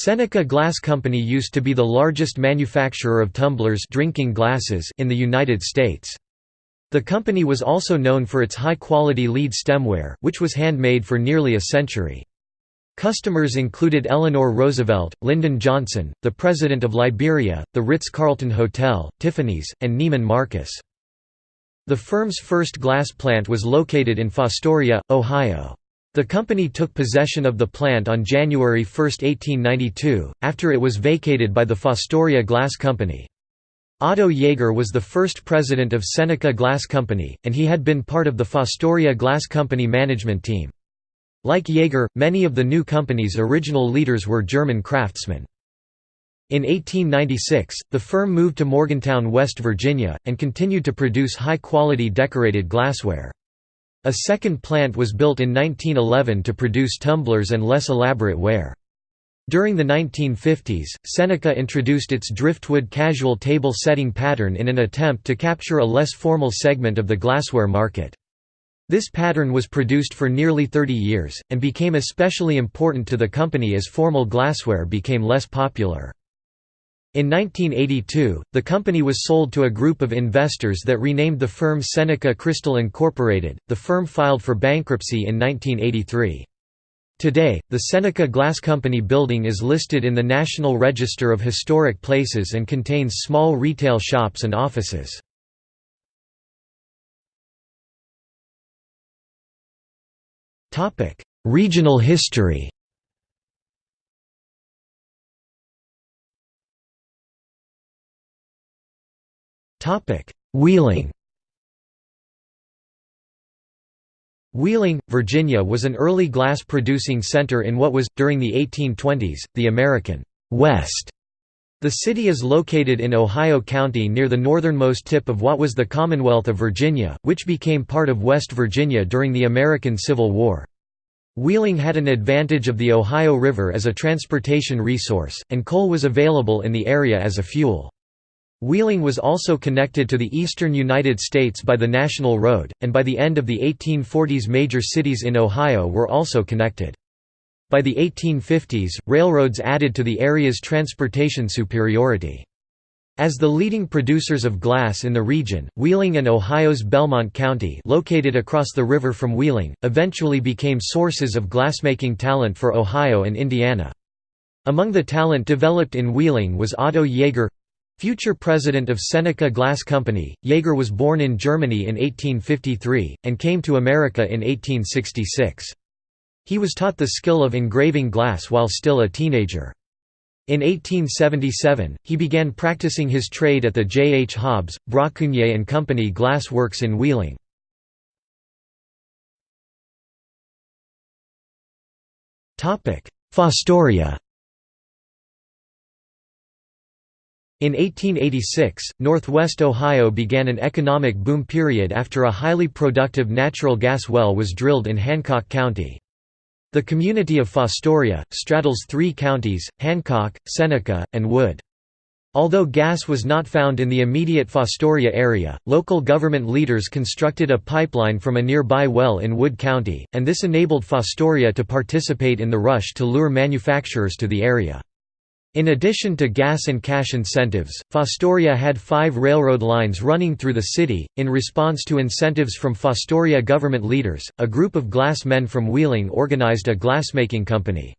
Seneca Glass Company used to be the largest manufacturer of tumblers drinking glasses in the United States. The company was also known for its high-quality lead stemware, which was handmade for nearly a century. Customers included Eleanor Roosevelt, Lyndon Johnson, the President of Liberia, the Ritz-Carlton Hotel, Tiffany's, and Neiman Marcus. The firm's first glass plant was located in Fostoria, Ohio. The company took possession of the plant on January 1, 1892, after it was vacated by the Fostoria Glass Company. Otto Jaeger was the first president of Seneca Glass Company, and he had been part of the Fostoria Glass Company management team. Like Jaeger, many of the new company's original leaders were German craftsmen. In 1896, the firm moved to Morgantown, West Virginia, and continued to produce high-quality decorated glassware. A second plant was built in 1911 to produce tumblers and less elaborate ware. During the 1950s, Seneca introduced its driftwood casual table setting pattern in an attempt to capture a less formal segment of the glassware market. This pattern was produced for nearly 30 years, and became especially important to the company as formal glassware became less popular. In 1982, the company was sold to a group of investors that renamed the firm Seneca Crystal Incorporated. The firm filed for bankruptcy in 1983. Today, the Seneca Glass Company building is listed in the National Register of Historic Places and contains small retail shops and offices. Regional history Wheeling Wheeling, Virginia was an early glass-producing center in what was, during the 1820s, the American West. The city is located in Ohio County near the northernmost tip of what was the Commonwealth of Virginia, which became part of West Virginia during the American Civil War. Wheeling had an advantage of the Ohio River as a transportation resource, and coal was available in the area as a fuel. Wheeling was also connected to the eastern United States by the National Road, and by the end of the 1840s major cities in Ohio were also connected. By the 1850s, railroads added to the area's transportation superiority. As the leading producers of glass in the region, Wheeling and Ohio's Belmont County located across the river from Wheeling, eventually became sources of glassmaking talent for Ohio and Indiana. Among the talent developed in Wheeling was Otto Jaeger, Future president of Seneca Glass Company, Jaeger was born in Germany in 1853, and came to America in 1866. He was taught the skill of engraving glass while still a teenager. In 1877, he began practicing his trade at the J. H. Hobbs, Brockunier and Company Glass Works in Wheeling. Fostoria In 1886, northwest Ohio began an economic boom period after a highly productive natural gas well was drilled in Hancock County. The community of Fostoria, straddles three counties, Hancock, Seneca, and Wood. Although gas was not found in the immediate Fostoria area, local government leaders constructed a pipeline from a nearby well in Wood County, and this enabled Fostoria to participate in the rush to lure manufacturers to the area. In addition to gas and cash incentives, Fostoria had five railroad lines running through the city. In response to incentives from Fostoria government leaders, a group of glass men from Wheeling organized a glassmaking company.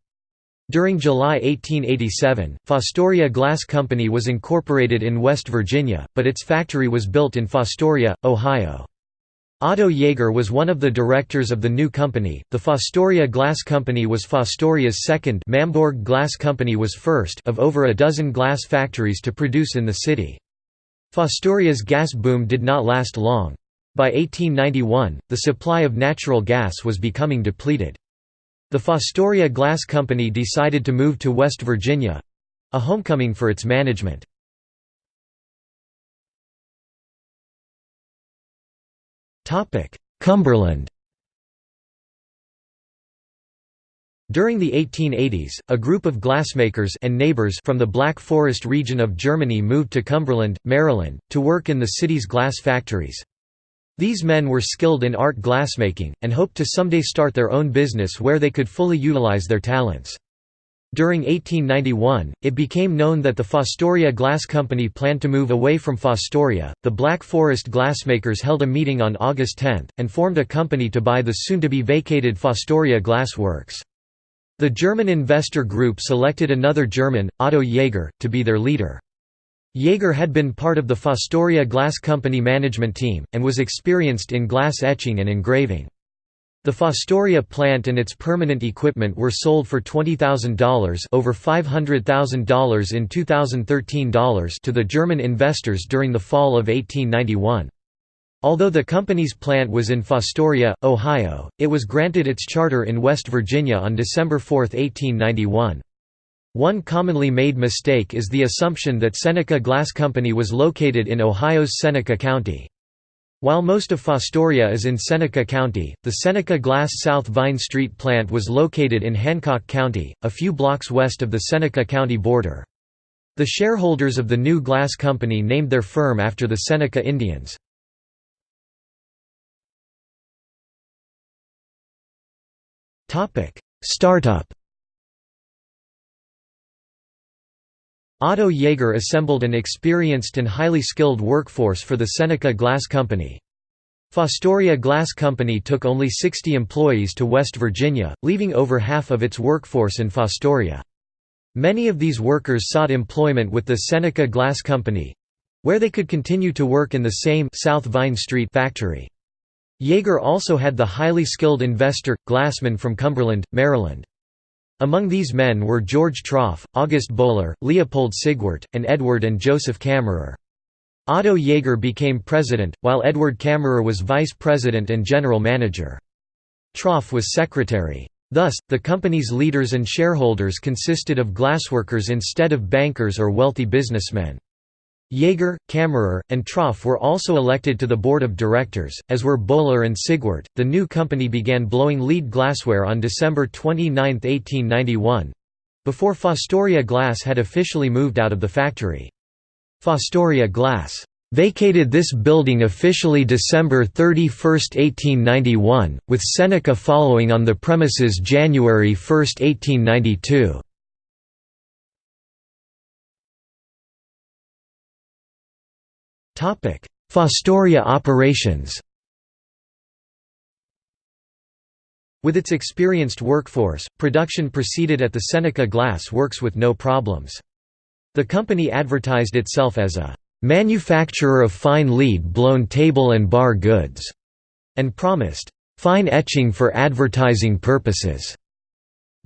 During July 1887, Fostoria Glass Company was incorporated in West Virginia, but its factory was built in Fostoria, Ohio. Otto Jaeger was one of the directors of the new company. The Fostoria Glass Company was Fostoria's second Mambourg Glass Company was first of over a dozen glass factories to produce in the city. Fostoria's gas boom did not last long. By 1891, the supply of natural gas was becoming depleted. The Fostoria Glass Company decided to move to West Virginia—a homecoming for its management. Cumberland During the 1880s, a group of glassmakers and neighbors from the Black Forest region of Germany moved to Cumberland, Maryland, to work in the city's glass factories. These men were skilled in art glassmaking, and hoped to someday start their own business where they could fully utilize their talents. During 1891, it became known that the Fostoria Glass Company planned to move away from Fostoria. The Black Forest glassmakers held a meeting on August 10, and formed a company to buy the soon to be vacated Fostoria Glass Works. The German investor group selected another German, Otto Jaeger, to be their leader. Jaeger had been part of the Fostoria Glass Company management team, and was experienced in glass etching and engraving. The Fostoria plant and its permanent equipment were sold for $20,000 over $500,000 in 2013 dollars to the German investors during the fall of 1891. Although the company's plant was in Fostoria, Ohio, it was granted its charter in West Virginia on December 4, 1891. One commonly made mistake is the assumption that Seneca Glass Company was located in Ohio's Seneca County. While most of Fostoria is in Seneca County, the Seneca Glass South Vine Street plant was located in Hancock County, a few blocks west of the Seneca County border. The shareholders of the new glass company named their firm after the Seneca Indians. Startup Otto Jaeger assembled an experienced and highly skilled workforce for the Seneca Glass Company. Fostoria Glass Company took only 60 employees to West Virginia, leaving over half of its workforce in Fostoria. Many of these workers sought employment with the Seneca Glass Company—where they could continue to work in the same South Vine Street factory. Jaeger also had the highly skilled investor, Glassman from Cumberland, Maryland. Among these men were George Truog, August Bohler, Leopold Sigwart, and Edward and Joseph Kammerer. Otto Jaeger became president, while Edward Kammerer was vice president and general manager. Truog was secretary. Thus, the company's leaders and shareholders consisted of glassworkers instead of bankers or wealthy businessmen. Jaeger, Kammerer, and Truog were also elected to the board of directors, as were Bohler and Sigwart. The new company began blowing lead glassware on December 29, 1891 before Fostoria Glass had officially moved out of the factory. Fostoria Glass vacated this building officially December 31, 1891, with Seneca following on the premises January 1, 1892. Fostoria operations With its experienced workforce, production proceeded at the Seneca Glass Works with no problems. The company advertised itself as a "...manufacturer of fine lead-blown table and bar goods", and promised, "...fine etching for advertising purposes."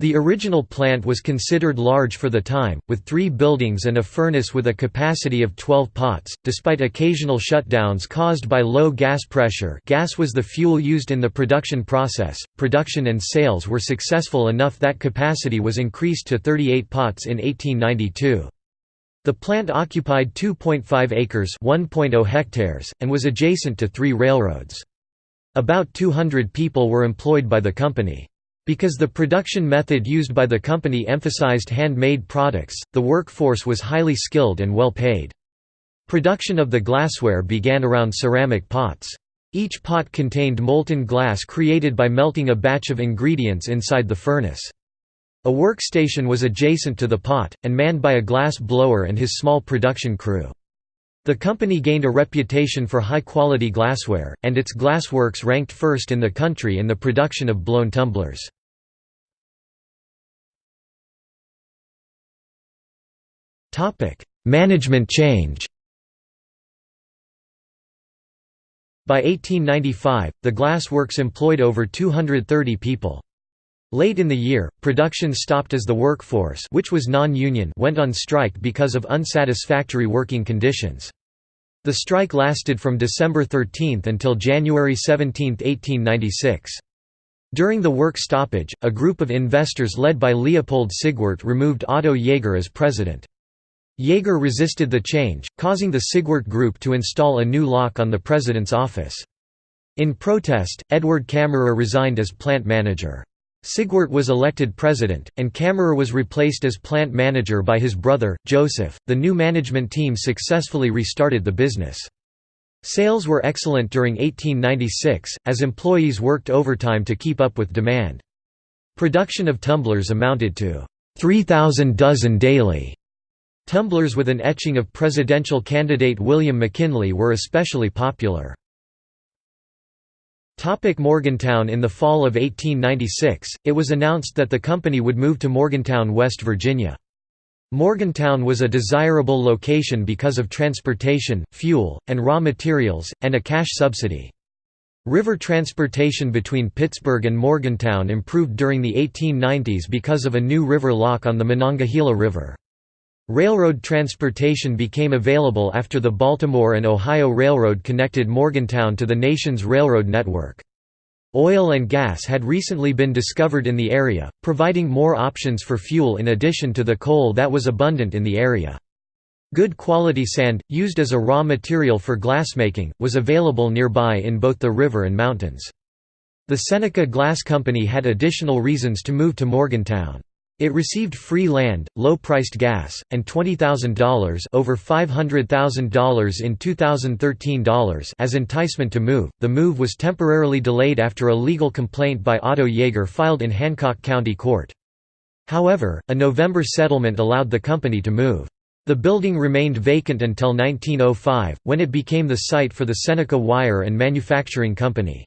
The original plant was considered large for the time, with three buildings and a furnace with a capacity of 12 pots. Despite occasional shutdowns caused by low gas pressure, gas was the fuel used in the production process. Production and sales were successful enough that capacity was increased to 38 pots in 1892. The plant occupied 2.5 acres (1.0 hectares) and was adjacent to three railroads. About 200 people were employed by the company. Because the production method used by the company emphasized handmade products, the workforce was highly skilled and well paid. Production of the glassware began around ceramic pots. Each pot contained molten glass created by melting a batch of ingredients inside the furnace. A workstation was adjacent to the pot, and manned by a glass blower and his small production crew. The company gained a reputation for high-quality glassware, and its glassworks ranked first in the country in the production of blown tumblers. Management change By 1895, the glassworks employed over 230 people. Late in the year, production stopped as the workforce which was non-union went on strike because of unsatisfactory working conditions. The strike lasted from December 13 until January 17, 1896. During the work stoppage, a group of investors led by Leopold Sigwart removed Otto Jaeger as president. Jaeger resisted the change, causing the Sigwart Group to install a new lock on the president's office. In protest, Edward Kammerer resigned as plant manager. Sigwart was elected president, and Kammerer was replaced as plant manager by his brother, Joseph. The new management team successfully restarted the business. Sales were excellent during 1896, as employees worked overtime to keep up with demand. Production of tumblers amounted to 3,000 dozen daily. Tumblers with an etching of presidential candidate William McKinley were especially popular. Topic Morgantown In the fall of 1896, it was announced that the company would move to Morgantown, West Virginia. Morgantown was a desirable location because of transportation, fuel, and raw materials, and a cash subsidy. River transportation between Pittsburgh and Morgantown improved during the 1890s because of a new river lock on the Monongahela River. Railroad transportation became available after the Baltimore and Ohio Railroad connected Morgantown to the nation's railroad network. Oil and gas had recently been discovered in the area, providing more options for fuel in addition to the coal that was abundant in the area. Good quality sand, used as a raw material for glassmaking, was available nearby in both the river and mountains. The Seneca Glass Company had additional reasons to move to Morgantown. It received free land, low-priced gas, and $20,000 over $500,000 in 2013 dollars as enticement to move. The move was temporarily delayed after a legal complaint by Otto Jaeger filed in Hancock County Court. However, a November settlement allowed the company to move. The building remained vacant until 1905, when it became the site for the Seneca Wire and Manufacturing Company.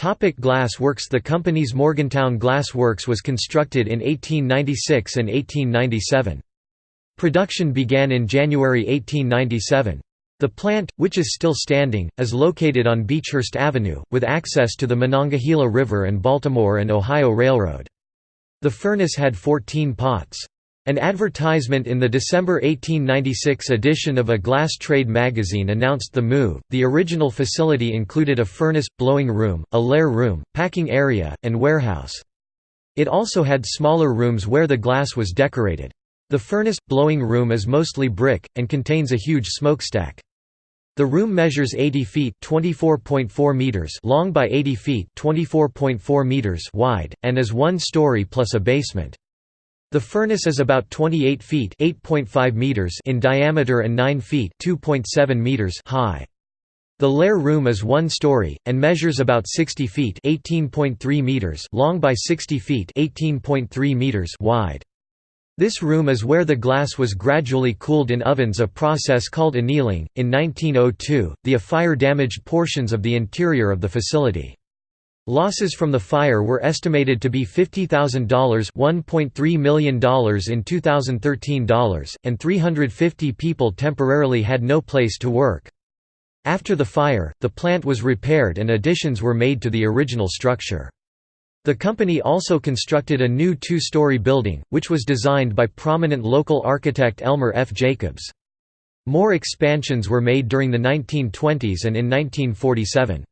Topic glass works The company's Morgantown Glass Works was constructed in 1896 and 1897. Production began in January 1897. The plant, which is still standing, is located on Beechhurst Avenue, with access to the Monongahela River and Baltimore and Ohio Railroad. The furnace had 14 pots. An advertisement in the December 1896 edition of a Glass Trade magazine announced the move. The original facility included a furnace, blowing room, a lehr room, packing area, and warehouse. It also had smaller rooms where the glass was decorated. The furnace, blowing room is mostly brick, and contains a huge smokestack. The room measures 80 feet (24.4 meters) long by 80 feet (24.4 meters) wide, and is one story plus a basement. The furnace is about 28 feet (8.5 meters) in diameter and 9 feet (2.7 meters) high. The lehr room is one story and measures about 60 feet (18.3 meters) long by 60 feet (18.3 meters) wide. This room is where the glass was gradually cooled in ovens, a process called annealing. In 1902, the fire damaged portions of the interior of the facility. Losses from the fire were estimated to be $50,000 $1.3 million in 2013 dollars, and 350 people temporarily had no place to work. After the fire, the plant was repaired and additions were made to the original structure. The company also constructed a new two-story building, which was designed by prominent local architect Elmer F. Jacobs. More expansions were made during the 1920s and in 1947.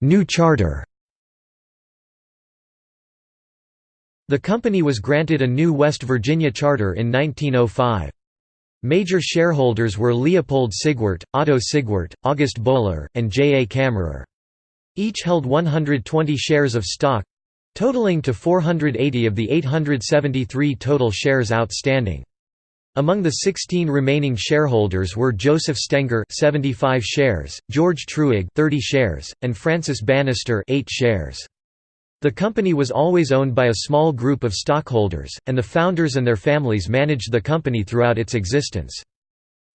New charter The company was granted a new West Virginia charter in 1905. Major shareholders were Leopold Sigwart, Otto Sigwart, August Bohler, and J. A. Kammerer. Each held 120 shares of stock—totaling to 480 of the 873 total shares outstanding. Among the 16 remaining shareholders were Joseph Stenger 75 shares, George Truog 30 shares, and Francis Bannister 8 shares. The company was always owned by a small group of stockholders, and the founders and their families managed the company throughout its existence.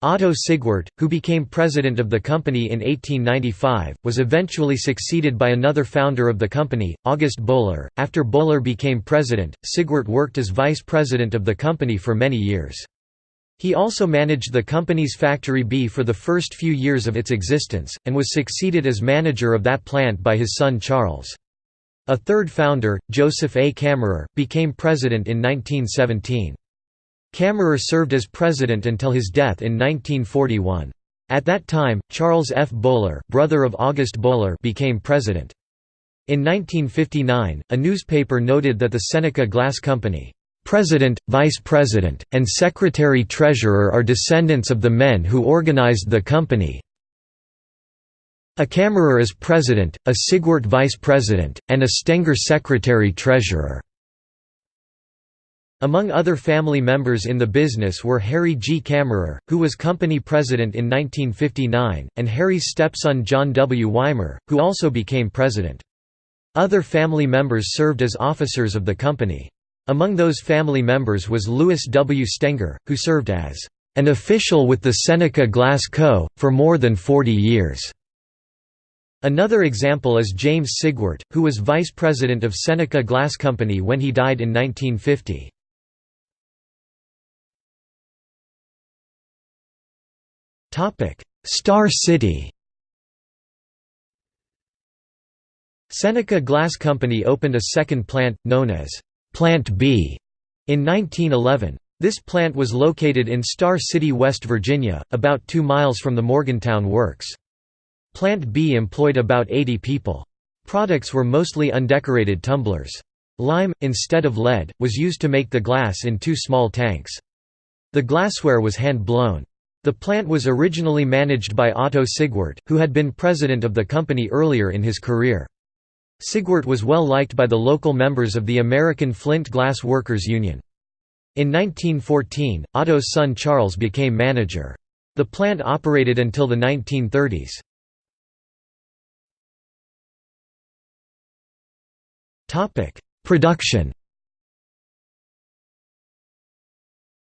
Otto Sigwart, who became president of the company in 1895, was eventually succeeded by another founder of the company, August Bohler. After Bohler became president, Sigwart worked as vice president of the company for many years. He also managed the company's Factory B for the first few years of its existence, and was succeeded as manager of that plant by his son Charles. A third founder, Joseph A. Kammerer, became president in 1917. Kammerer served as president until his death in 1941. At that time, Charles F. Bohler, brother of August Bohler, became president. In 1959, a newspaper noted that the Seneca Glass Company President, Vice President, and Secretary-Treasurer are descendants of the men who organized the company. A Kammerer is President, a Sigwart Vice President, and a Stenger Secretary-Treasurer. Among other family members in the business were Harry G. Kammerer, who was company president in 1959, and Harry's stepson John W. Weimer, who also became president. Other family members served as officers of the company. Among those family members was Louis W. Stenger, who served as an official with the Seneca Glass Co. for more than 40 years. Another example is James Sigwart, who was vice president of Seneca Glass Company when he died in 1950. Star City Seneca Glass Company opened a second plant, known as Plant B, in 1911. This plant was located in Star City, West Virginia, about two miles from the Morgantown Works. Plant B employed about 80 people. Products were mostly undecorated tumblers. Lime, instead of lead, was used to make the glass in two small tanks. The glassware was hand-blown. The plant was originally managed by Otto Sigwart, who had been president of the company earlier in his career. Sigwart was well liked by the local members of the American Flint Glass Workers Union. In 1914, Otto's son Charles became manager. The plant operated until the 1930s. Production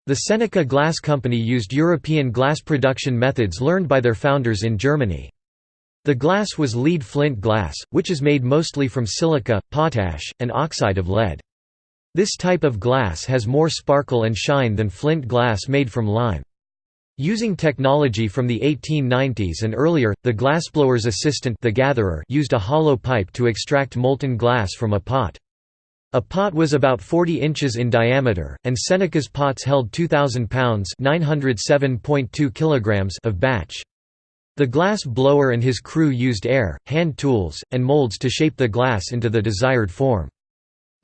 The Seneca Glass Company used European glass production methods learned by their founders in Germany. The glass was lead flint glass, which is made mostly from silica, potash, and oxide of lead. This type of glass has more sparkle and shine than flint glass made from lime. Using technology from the 1890s and earlier, the glassblower's assistant the gatherer used a hollow pipe to extract molten glass from a pot. A pot was about 40 inches in diameter, and Seneca's pots held 2,000 pounds of batch. The glass blower and his crew used air, hand tools, and molds to shape the glass into the desired form.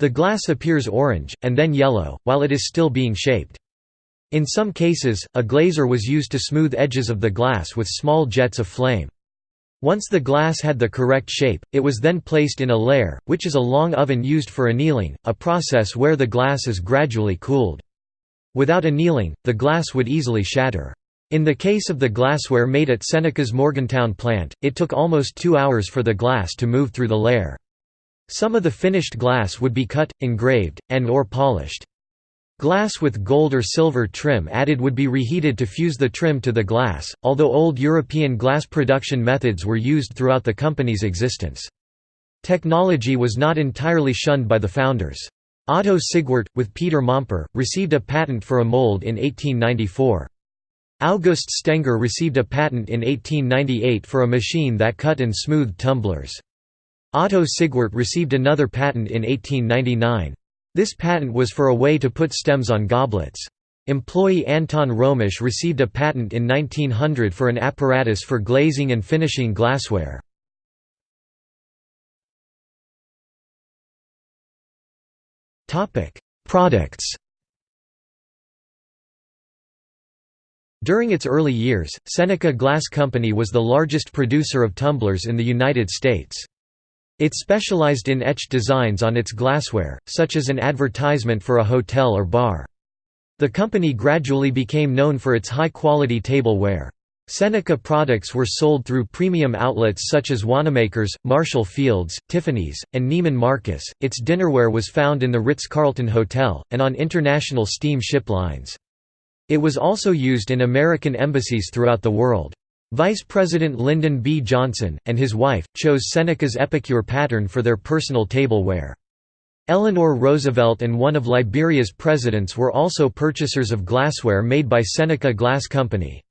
The glass appears orange, and then yellow, while it is still being shaped. In some cases, a glazer was used to smooth edges of the glass with small jets of flame. Once the glass had the correct shape, it was then placed in a lehr, which is a long oven used for annealing, a process where the glass is gradually cooled. Without annealing, the glass would easily shatter. In the case of the glassware made at Seneca's Morgantown plant, it took almost two hours for the glass to move through the lehr. Some of the finished glass would be cut, engraved, and or polished. Glass with gold or silver trim added would be reheated to fuse the trim to the glass, although old European glass production methods were used throughout the company's existence. Technology was not entirely shunned by the founders. Otto Sigwart, with Peter Momper, received a patent for a mold in 1894. August Stenger received a patent in 1898 for a machine that cut and smoothed tumblers. Otto Sigwart received another patent in 1899. This patent was for a way to put stems on goblets. Employee Anton Romisch received a patent in 1900 for an apparatus for glazing and finishing glassware. Products During its early years, Seneca Glass Company was the largest producer of tumblers in the United States. It specialized in etched designs on its glassware, such as an advertisement for a hotel or bar. The company gradually became known for its high-quality tableware. Seneca products were sold through premium outlets such as Wanamaker's, Marshall Field's, Tiffany's, and Neiman Marcus. Its dinnerware was found in the Ritz-Carlton Hotel, and on international steam ship lines. It was also used in American embassies throughout the world. Vice President Lyndon B. Johnson, and his wife, chose Seneca's epicure pattern for their personal tableware. Eleanor Roosevelt and one of Liberia's presidents were also purchasers of glassware made by Seneca Glass Company.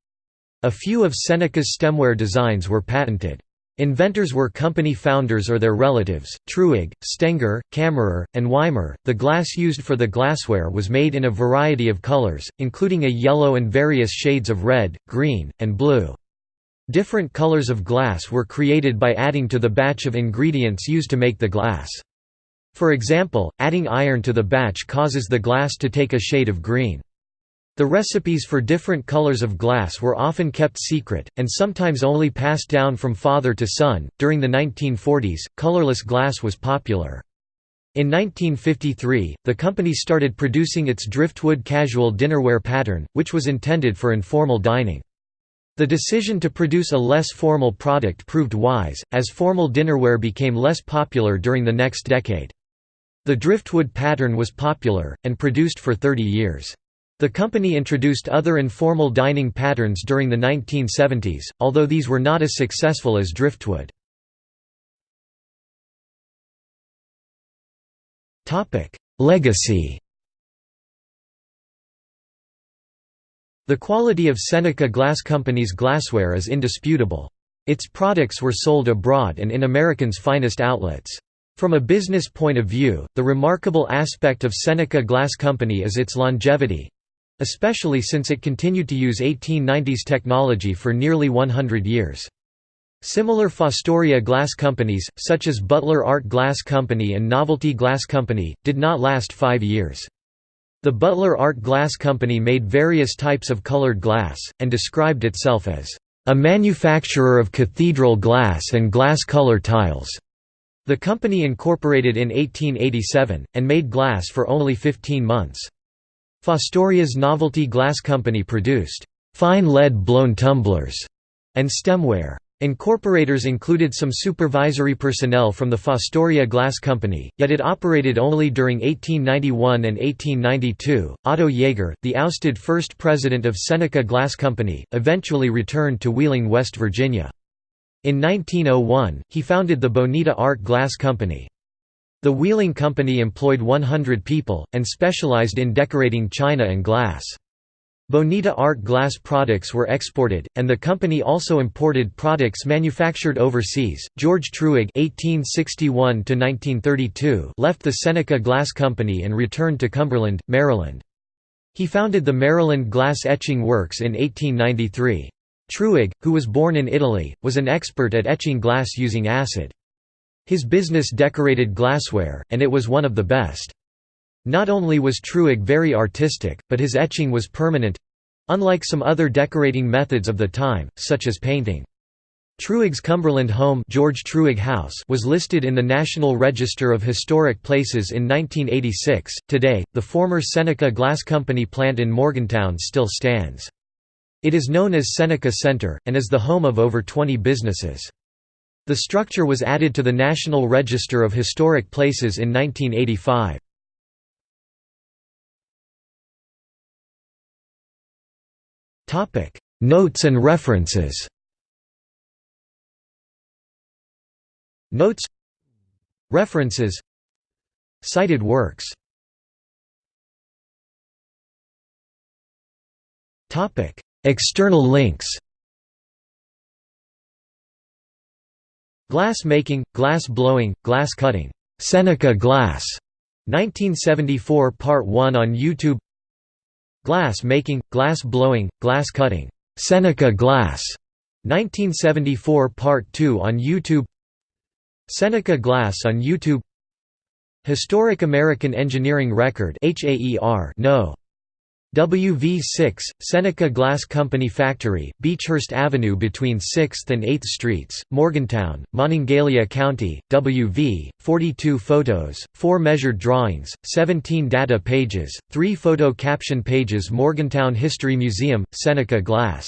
A few of Seneca's stemware designs were patented. Inventors were company founders or their relatives, Truog, Stenger, Kammerer, and Weimer. The glass used for the glassware was made in a variety of colors, including a yellow and various shades of red, green, and blue. Different colors of glass were created by adding to the batch of ingredients used to make the glass. For example, adding iron to the batch causes the glass to take a shade of green. The recipes for different colors of glass were often kept secret, and sometimes only passed down from father to son. During the 1940s, colorless glass was popular. In 1953, the company started producing its driftwood casual dinnerware pattern, which was intended for informal dining. The decision to produce a less formal product proved wise, as formal dinnerware became less popular during the next decade. The driftwood pattern was popular, and produced for 30 years. The company introduced other informal dining patterns during the 1970s, although these were not as successful as driftwood. Legacy The quality of Seneca Glass Company's glassware is indisputable. Its products were sold abroad and in Americans' finest outlets. From a business point of view, the remarkable aspect of Seneca Glass Company is its longevity—especially since it continued to use 1890s technology for nearly 100 years. Similar Fostoria glass companies, such as Butler Art Glass Company and Novelty Glass Company, did not last five years. The Butler Art Glass Company made various types of colored glass, and described itself as, "...a manufacturer of cathedral glass and glass color tiles." The company incorporated in 1887, and made glass for only 15 months. Fostoria's Novelty Glass Company produced, "...fine lead-blown tumblers," and stemware. Incorporators included some supervisory personnel from the Fostoria Glass Company, yet it operated only during 1891 and 1892. Otto Jaeger, the ousted first president of Seneca Glass Company, eventually returned to Wheeling, West Virginia. In 1901, he founded the Bonita Art Glass Company. The Wheeling Company employed 100 people, and specialized in decorating china and glass. Bonita art glass products were exported, and the company also imported products manufactured overseas. George Truog (1861–1932) left the Seneca Glass Company and returned to Cumberland, Maryland. He founded the Maryland Glass Etching Works in 1893. Truog, who was born in Italy, was an expert at etching glass using acid. His business decorated glassware, and it was one of the best. Not only was Truog very artistic, but his etching was permanent—unlike some other decorating methods of the time, such as painting. Truog's Cumberland home George Truog House was listed in the National Register of Historic Places in 1986. Today, the former Seneca Glass Company plant in Morgantown still stands. It is known as Seneca Center, and is the home of over 20 businesses. The structure was added to the National Register of Historic Places in 1985. Topic: Notes and references. Notes References Cited works External links. Glass making, glass blowing, glass cutting. Seneca Glass. 1974 Part 1 on YouTube Glass making, glass blowing, glass cutting. Seneca Glass. 1974 Part 2 on YouTube Seneca Glass on YouTube Historic American Engineering Record HAER No. WV6, Seneca Glass Company Factory, Beechhurst Avenue between 6th and 8th Streets, Morgantown, Monongalia County, WV, 42 photos, 4 measured drawings, 17 data pages, 3 photo caption pages Morgantown History Museum, Seneca Glass